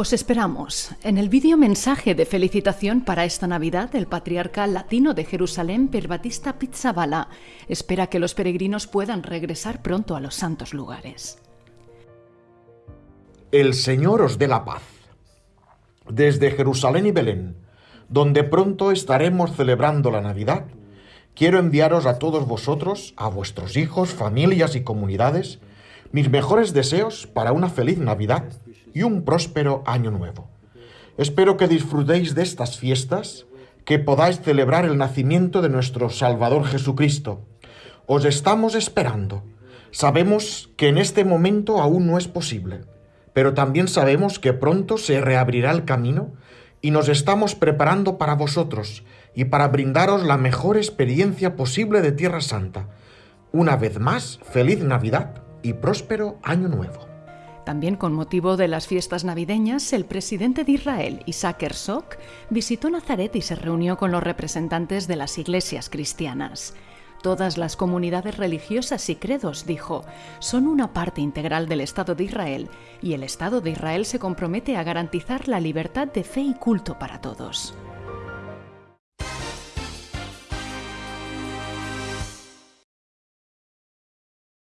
Os esperamos. En el vídeo mensaje de felicitación para esta Navidad, el patriarca latino de Jerusalén, Perbatista Pizzabala, espera que los peregrinos puedan regresar pronto a los santos lugares. El Señor os dé la paz. Desde Jerusalén y Belén, donde pronto estaremos celebrando la Navidad, quiero enviaros a todos vosotros, a vuestros hijos, familias y comunidades, mis mejores deseos para una feliz Navidad y un próspero año nuevo. Espero que disfrutéis de estas fiestas, que podáis celebrar el nacimiento de nuestro Salvador Jesucristo. Os estamos esperando. Sabemos que en este momento aún no es posible, pero también sabemos que pronto se reabrirá el camino y nos estamos preparando para vosotros y para brindaros la mejor experiencia posible de Tierra Santa. Una vez más, feliz Navidad y próspero Año Nuevo. También con motivo de las fiestas navideñas, el presidente de Israel, Isaac Herzog, visitó Nazaret y se reunió con los representantes de las iglesias cristianas. Todas las comunidades religiosas y credos, dijo, son una parte integral del Estado de Israel y el Estado de Israel se compromete a garantizar la libertad de fe y culto para todos.